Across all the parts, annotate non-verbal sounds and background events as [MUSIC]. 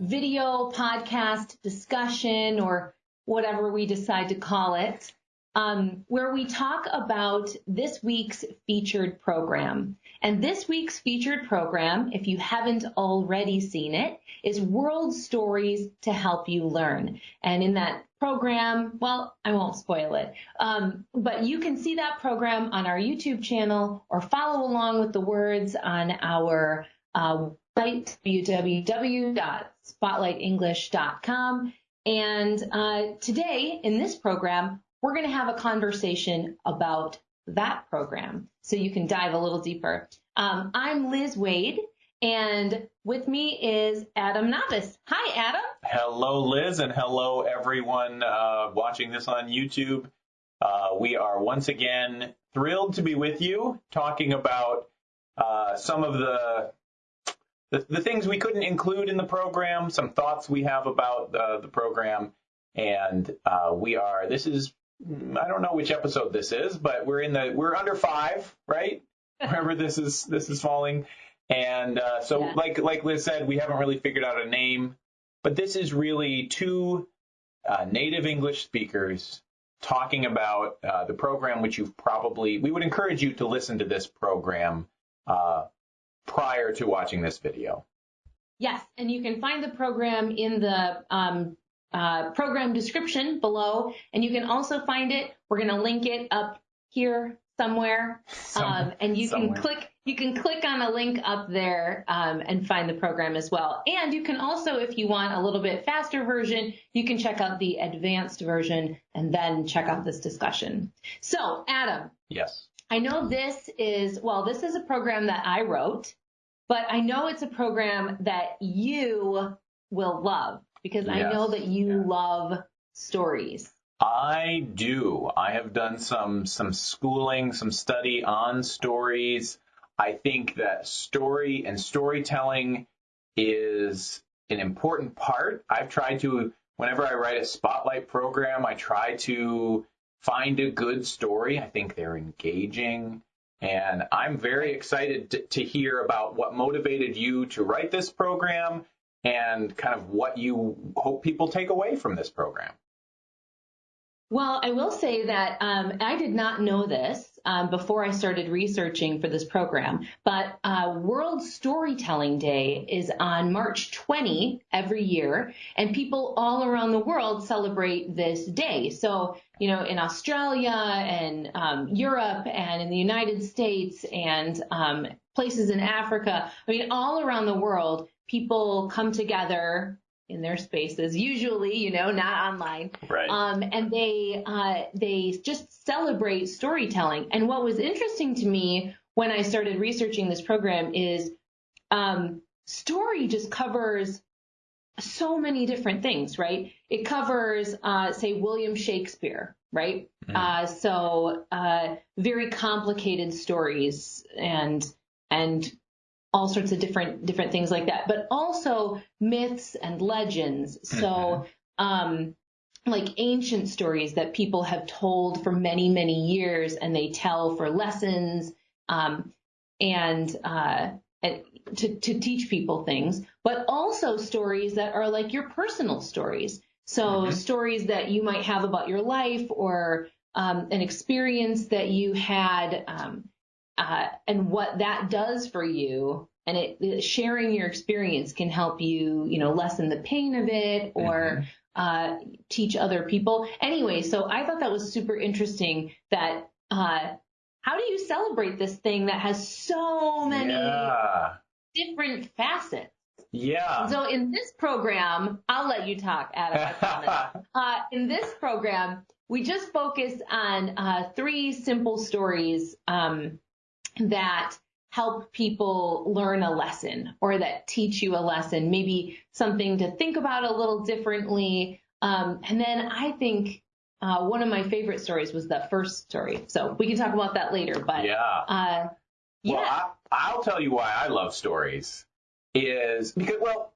video podcast discussion or whatever we decide to call it, um, where we talk about this week's featured program. And this week's featured program, if you haven't already seen it, is World Stories to Help You Learn. And in that program, well, I won't spoil it, um, but you can see that program on our YouTube channel or follow along with the words on our uh, site, www.spotlightenglish.com. And uh, today in this program, we're going to have a conversation about that program so you can dive a little deeper. Um, I'm Liz Waid, and with me is Adam Navis. Hi, Adam. Hello, Liz, and hello, everyone uh, watching this on YouTube. Uh, we are once again thrilled to be with you talking about uh, some of the, the, the things we couldn't include in the program, some thoughts we have about uh, the program, and uh, we are. This is I don't know which episode this is, but we're in the we're under five, right? [LAUGHS] Wherever this is this is falling, and uh, so yeah. like like Liz said, we haven't really figured out a name, but this is really two uh, native English speakers talking about uh, the program, which you've probably we would encourage you to listen to this program uh, prior to watching this video. Yes, and you can find the program in the um, uh, program description below, and you can also find it. We're going to link it up here somewhere, um, and you somewhere. can click. You can click on a link up there um, and find the program as well. And you can also, if you want a little bit faster version, you can check out the advanced version and then check out this discussion. So, Adam. Yes. I know this is well. This is a program that I wrote, but I know it's a program that you will love because yes. I know that you yeah. love stories. I do. I have done some some schooling, some study on stories. I think that story and storytelling is an important part. I've tried to whenever I write a spotlight program, I try to find a good story. I think they're engaging. And I'm very excited to, to hear about what motivated you to write this program and kind of what you hope people take away from this program. Well, I will say that um, I did not know this um, before I started researching for this program, but uh, World Storytelling Day is on March 20 every year, and people all around the world celebrate this day. So, you know, in Australia and um, Europe and in the United States and um, places in Africa, I mean, all around the world, people come together in their spaces, usually, you know, not online. Right. Um, and they uh, they just celebrate storytelling. And what was interesting to me when I started researching this program is um, story just covers so many different things, right? It covers, uh, say, William Shakespeare, right? Mm. Uh, so uh, very complicated stories and and all sorts of different different things like that, but also myths and legends. So mm-hmm. um, like ancient stories that people have told for many many years, and they tell for lessons um, and, uh, and to to teach people things, but also stories that are like your personal stories. So mm-hmm. stories that you might have about your life or um, an experience that you had. Um, uh, and what that does for you and it, sharing your experience can help you, you know, lessen the pain of it or mm-hmm. uh, teach other people. Anyway, so I thought that was super interesting. That uh, how do you celebrate this thing that has so many yeah. different facets? Yeah. So in this program, I'll let you talk, Adam. [LAUGHS] uh, in this program, we just focus on uh, three simple stories um, that help people learn a lesson or that teach you a lesson, maybe something to think about a little differently. Um, and then I think uh, one of my favorite stories was the first story. So we can talk about that later. But yeah, uh, yeah. Well, I, will tell you why I love stories is because well,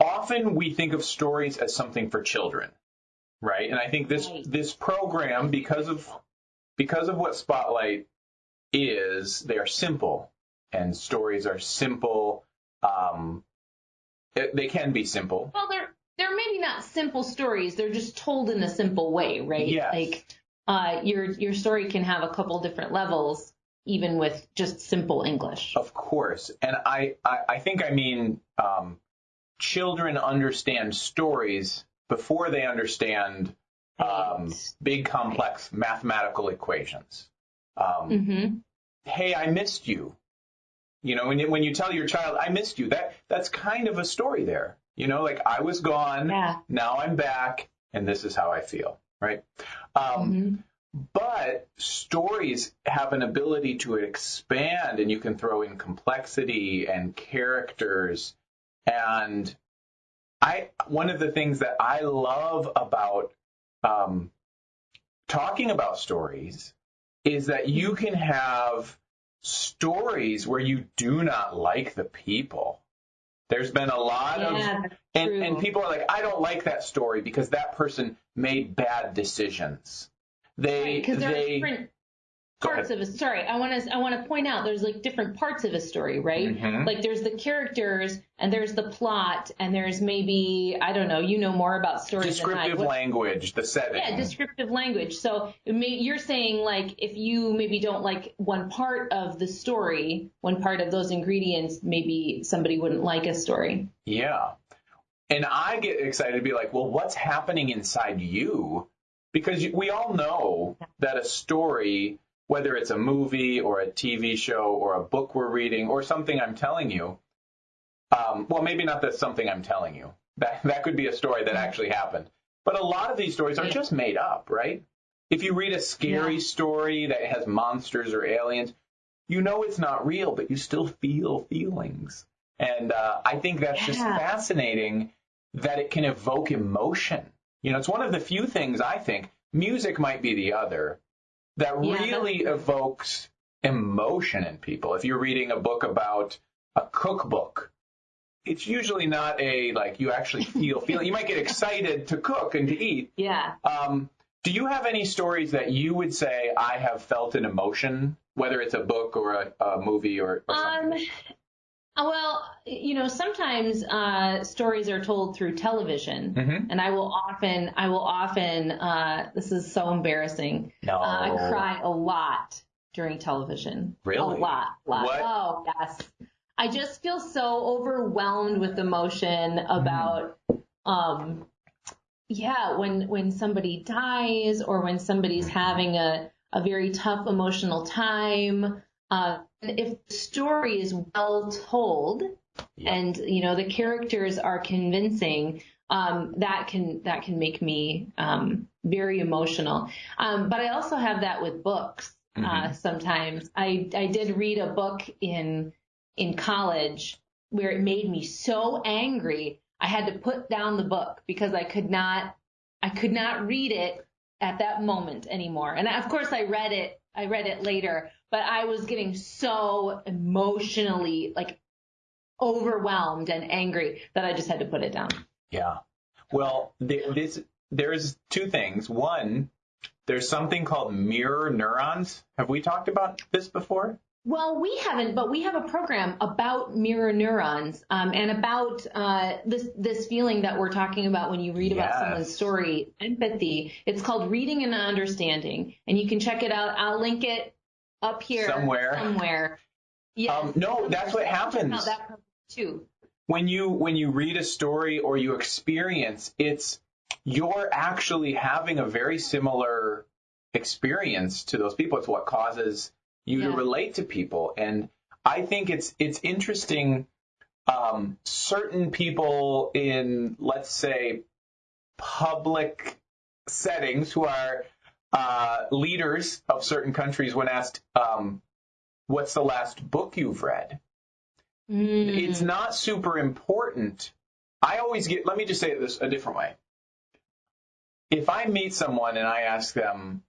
often we think of stories as something for children, right? And I think this right. this program because of because of what Spotlight is they are simple, and stories are simple. Um, they can be simple. Well, they're they're maybe not simple stories. They're just told in a simple way, right? Yes. Like uh, your your story can have a couple different levels, even with just simple English. Of course, and I I, I think I mean um, children understand stories before they understand um, Right. big complex mathematical equations. Um, hmm Hey, I missed you. You know, when you, when you tell your child, "I missed you," that that's kind of a story there. You know, like I was gone, Yeah. now I'm back, and this is how I feel, right? Um, Mhm. but stories have an ability to expand, and you can throw in complexity and characters. And I, one of the things that I love about um, talking about stories is that you can have stories where you do not like the people. There's been a lot of Yeah, that's and, true. and people are like, I don't like that story because that person made bad decisions. They are they different Go parts of a story. I want to I want to point out there's like different parts of a story, right? Mhm. Like there's the characters and there's the plot and there's maybe I don't know. You know more about stories than I. descriptive language, the setting. Yeah, descriptive language. So it may, you're saying like if you maybe don't like one part of the story, one part of those ingredients, maybe somebody wouldn't like a story. Yeah. And I get excited to be like, well, what's happening inside you? Because we all know that a story, whether it's a movie or a TV show or a book we're reading or something I'm telling you, um, well, maybe not that something I'm telling you. That, [LAUGHS] that could be a story that actually happened. But a lot of these stories are just made up, right? If you read a scary Yeah. story that has monsters or aliens, you know it's not real, but you still feel feelings. And uh, I think that's just fascinating that it can evoke emotion. You know, it's one of the few things I think, music might be the other, that Yeah, really evokes emotion in people. If you're reading a book about a cookbook, it's usually not a like you actually feel feel. You might get excited to cook and to eat. Yeah. Um, do you have any stories that you would say I have felt an emotion, whether it's a book or a, a movie or, or Um. something? uh, Well, you know, sometimes uh, stories are told through television, Mhm. and I will often, I will often, uh, this is so embarrassing. No. Uh, I cry a lot during television. Really? A lot, lot. What? Oh, yes. I just feel so overwhelmed with emotion about, um, yeah, when when somebody dies or when somebody's having a a very tough emotional time. Uh, and if the story is well told Yeah. and you know the characters are convincing, um, that can that can make me um, very emotional. Um, but I also have that with books. Uh, Mhm. sometimes I I did read a book in in college where it made me so angry I had to put down the book because I could not I could not read it at that moment anymore. And of course I read it I read it later, but I was getting so emotionally like overwhelmed and angry that I just had to put it down. Yeah. Well, th- this there's two things. One, there's something called mirror neurons. Have we talked about this before? Well, we haven't, but we have a program about mirror neurons um, and about uh, this this feeling that we're talking about when you read about someone's story, empathy. It's called Reading and Understanding, and you can check it out. I'll link it up here Somewhere. Somewhere. Yeah. Um, no, that's what happens. that too. when you when you read a story or you experience it's you're actually having a very similar experience to those people it's what causes you to relate to people and i think it's it's interesting um, certain people in let's say public settings who are uh, leaders of certain countries when asked um, what's the last book you've read Mm. it's not super important. I always get, let me just say this a different way. If I meet someone and I ask them,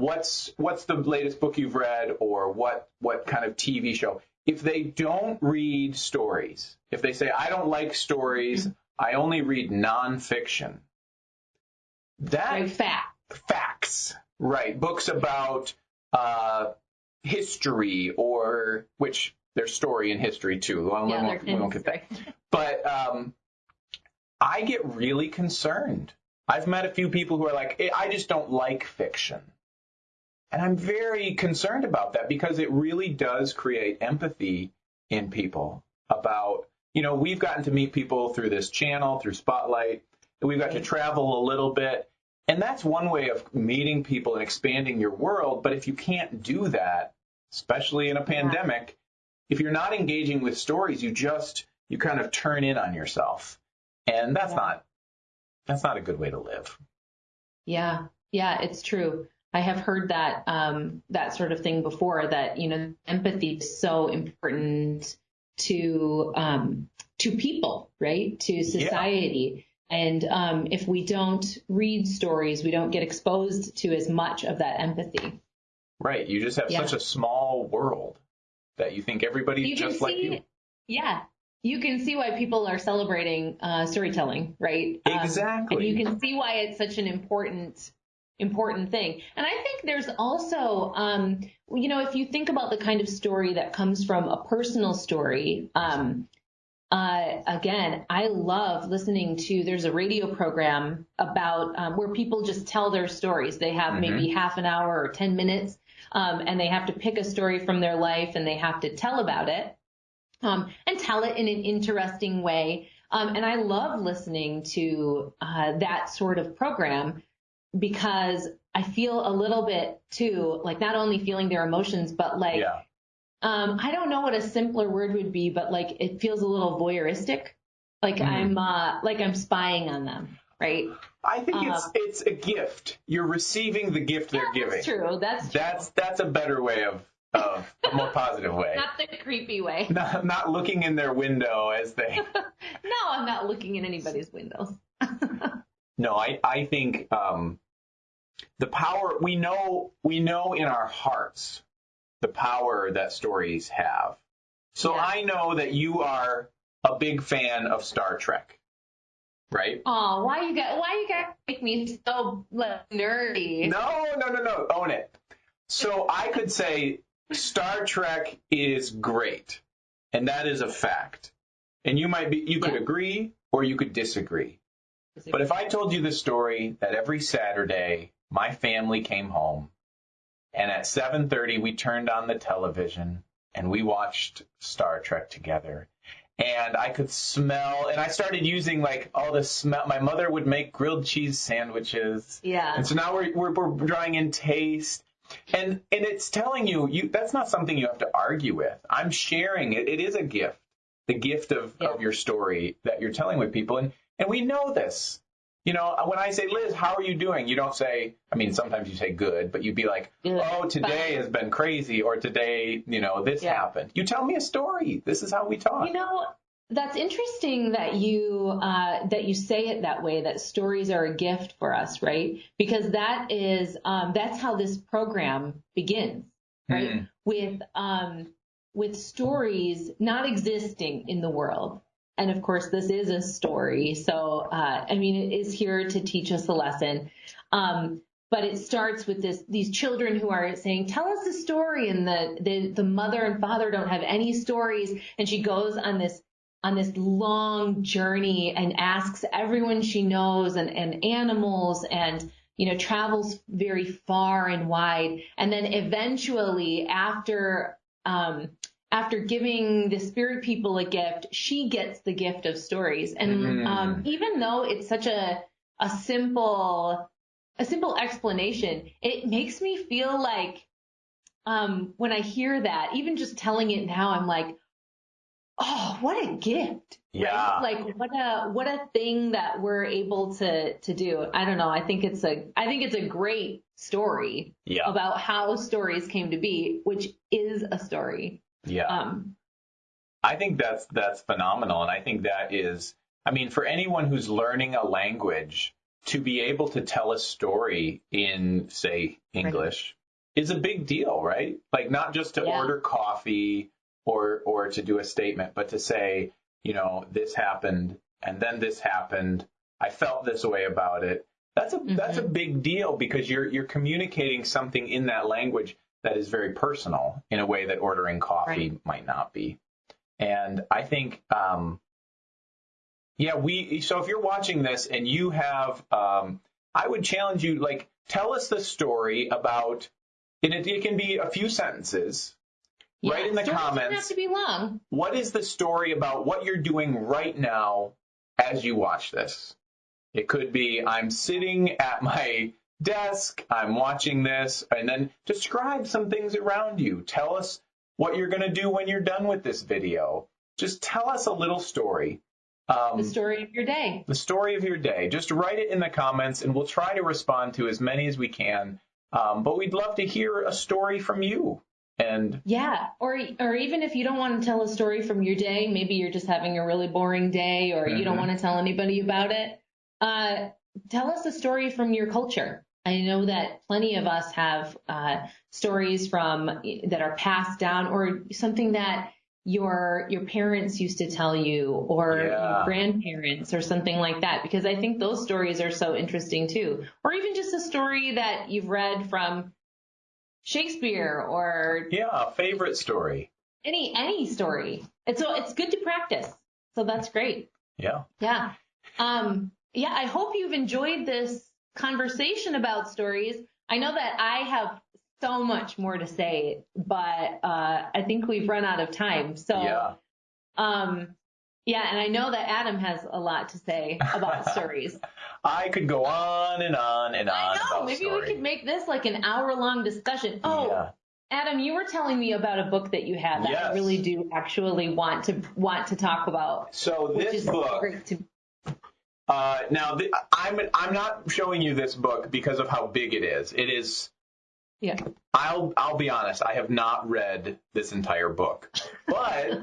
what's, what's the latest book you've read or what, what kind of TV show? If they don't read stories, if they say, I don't like stories, I only read nonfiction, that Right, fact. facts, right? Books about uh, history or which there's story in history too. Well, we Yeah, won't, we won't get that. [LAUGHS] But um, I get really concerned. I've met a few people who are like, "Eh, I just don't like fiction. And I'm very concerned about that because it really does create empathy in people about, you know, we've gotten to meet people through this channel, through Spotlight, and we've got to travel a little bit. And that's one way of meeting people and expanding your world. But if you can't do that, especially in a pandemic, if you're not engaging with stories, you just, you kind of turn in on yourself. And that's Yeah. not, that's not a good way to live. Yeah, yeah, it's true. I have heard that um, that sort of thing before. That you know, empathy is so important to um, to people, right? To society. And um, if we don't read stories, we don't get exposed to as much of that empathy. Right. You just have Yeah. such a small world that you think everybody's You just like you. yeah, you can see why people are celebrating uh, storytelling, right? Um, Exactly. and you can see why it's such an important important thing. And I think there's also, um, you know, if you think about the kind of story that comes from a personal story, um, uh, again, I love listening to. There's a radio program about um, where people just tell their stories. They have maybe half an hour or ten minutes, um, and they have to pick a story from their life and they have to tell about it, um, and tell it in an interesting way. Um, and I love listening to uh, that sort of program because I feel a little bit too, like not only feeling their emotions, but like yeah. um, I don't know what a simpler word would be, but like it feels a little voyeuristic. Like Mhm. I'm uh like I'm spying on them, right? I think it's um, it's a gift. You're receiving the gift they're giving. That's true. That's true. That's that's a better way of of a more positive way. [LAUGHS] not the creepy way. [LAUGHS] Not, not looking in their window as they. [LAUGHS] No, I'm not looking in anybody's windows. No, I I think um, the power we know we know in our hearts the power that stories have. So Yeah. I know that you are a big fan of Star Trek, right? Oh, why you got why you got make me so nerdy? No, no, no, no. Own it. So I could say Star Trek is great, and that is a fact. And you might be you could Yeah. agree or you could disagree. But if I told you the story that every Saturday my family came home and at 7:30 we turned on the television and we watched Star Trek together. And I could smell and I started using like all the smell my mother would make grilled cheese sandwiches. yeah, And so now we're, we're, we're drawing in taste. And, and it's telling you, you, that's not something you have to argue with. I'm sharing it. It is a gift, the gift of, Yeah. of your story that you're telling with people. And, and we know this. You know, when I say, Liz, how are you doing? You don't say, I mean, sometimes you say good, but you'd be like, oh, today has been crazy, or today, you know, this Yeah. happened. You tell me a story. This is how we talk. You know, that's interesting that you uh, that you say it that way. That stories are a gift for us, right? Because that is um, that's how this program begins, right? Mm. With um, with stories not existing in the world. And of course, this is a story. So, uh, I mean, it is here to teach us a lesson. Um, but it starts with this, these children who are saying, tell us a story. And the, the, the mother and father don't have any stories. And she goes on this, on this long journey and asks everyone she knows and, and animals and, you know, travels very far and wide. And then eventually after, um, after giving the spirit people a gift, she gets the gift of stories. And Mm. um, even though it's such a a simple a simple explanation, it makes me feel like um, when I hear that, even just telling it now, I'm like, oh, what a gift! Yeah. Right? Like what a what a thing that we're able to to do. I don't know. I think it's a I think it's a great story Yeah. about how stories came to be, which is a story. Yeah. Um, I think that's that's phenomenal, and I think that is. I mean, for anyone who's learning a language, to be able to tell a story in, say, English is a big deal, right? Like not just to Yeah. order coffee or or to do a statement, but to say, you know, this happened and then this happened. I felt this way about it. That's a that's a big deal because you're you're communicating something in that language that is very personal in a way that ordering coffee might not be. And I think um, Yeah, we. So if you're watching this and you have, um, I would challenge you, like, tell us the story about. And it, it can be a few sentences. Yeah, Write in the comments. Have to be long. What is the story about what you're doing right now as you watch this? It could be I'm sitting at my desk, I'm watching this, and then describe some things around you. Tell us what you're going to do when you're done with this video. Just tell us a little story. Um, The story of your day. the story of your day. Just write it in the comments, and we'll try to respond to as many as we can. Um, but we'd love to hear a story from you. And Yeah, or or even if you don't want to tell a story from your day, maybe you're just having a really boring day, or you don't Mhm. want to tell anybody about it. Uh, tell us a story from your culture. I know that plenty of us have uh, stories from that are passed down, or something that your your parents used to tell you, or Yeah. your grandparents, or something like that. Because I think those stories are so interesting too. Or even just a story that you've read from Shakespeare or yeah, a favorite story. any any story. It's so it's good to practice. So that's great. Yeah. Yeah. Um yeah, I hope you've enjoyed this conversation about stories. I know that I have so much more to say, but uh I think we've run out of time. So Yeah. um yeah, and I know that Adam has a lot to say about [LAUGHS] stories. I could go on and on and on I know. Maybe story. we could make this like an hour long discussion. Oh, yeah. Adam, you were telling me about a book that you have that I really do actually want to want to talk about. So this is book. Uh, now, th- I'm I'm not showing you this book because of how big it is. It is. Yeah. I'll I'll be honest. I have not read this entire book, [LAUGHS] but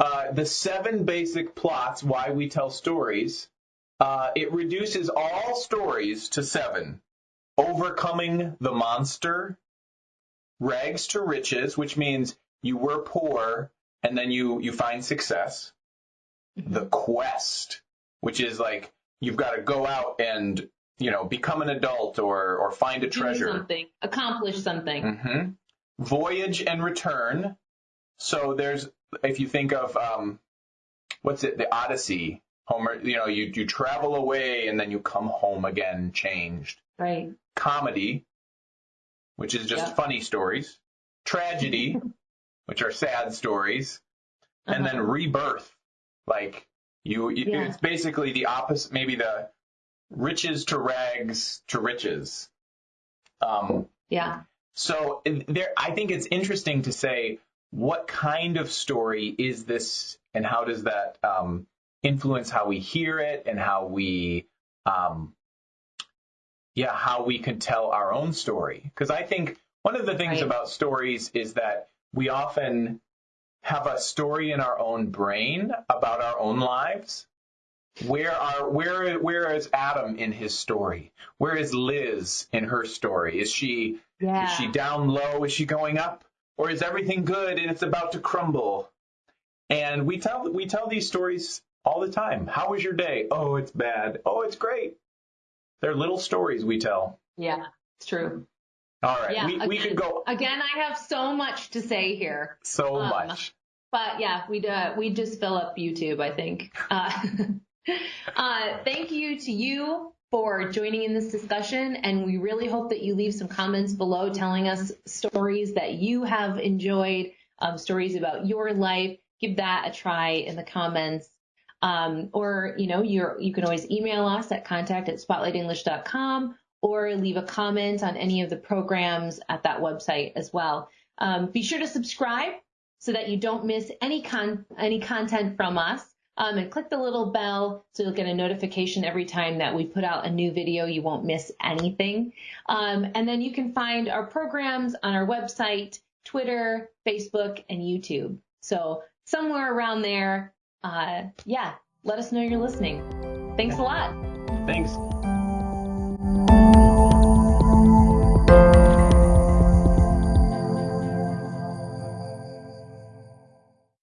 uh, the seven basic plots why we tell stories. Uh, it reduces all stories to seven: overcoming the monster, rags to riches, which means you were poor and then you you find success. The quest, which is like you've got to go out and you know become an adult or or find a do treasure. something, accomplish something. hmm Voyage and return. So there's if you think of um, what's it, the Odyssey. Homer, you know, you you travel away and then you come home again, changed. Right. Comedy, which is just Yeah. funny stories. Tragedy, [LAUGHS] which are sad stories, and Uh-huh. then rebirth, like you, you Yeah. it's basically the opposite, maybe the riches to rags to riches. Um, yeah. so there, I think it's interesting to say what kind of story is this, and how does that um, influence how we hear it and how we, um, yeah, how we can tell our own story. Because I think one of the things Right. about stories is that we often have a story in our own brain about our own lives. Where are where where is Adam in his story? Where is Liz in her story? Is she Yeah. is she down low? Is she going up? Or is everything good and it's about to crumble? And we tell we tell these stories all the time. How was your day? Oh, it's bad. Oh, it's great. They're little stories we tell. yeah. It's true. All right. Yeah, we, we again- could go Again, I have so much to say here. so um, much. But yeah, we'd uh, we just fill up YouTube, I think. Uh, [LAUGHS] uh, thank you to you for joining in this discussion, and we really hope that you leave some comments below telling us stories that you have enjoyed, um, stories about your life. Give that a try in the comments. Um, or, you know, you're, you can always email us at contact at spotlightenglish.com or leave a comment on any of the programs at that website as well. Um, be sure to subscribe so that you don't miss any con- any content from us. Um, and click the little bell so you'll get a notification every time that we put out a new video. You won't miss anything. Um, and then you can find our programs on our website, Twitter, Facebook, and YouTube. So somewhere around there, uh, yeah, let us know you're listening. Thanks a lot. Thanks.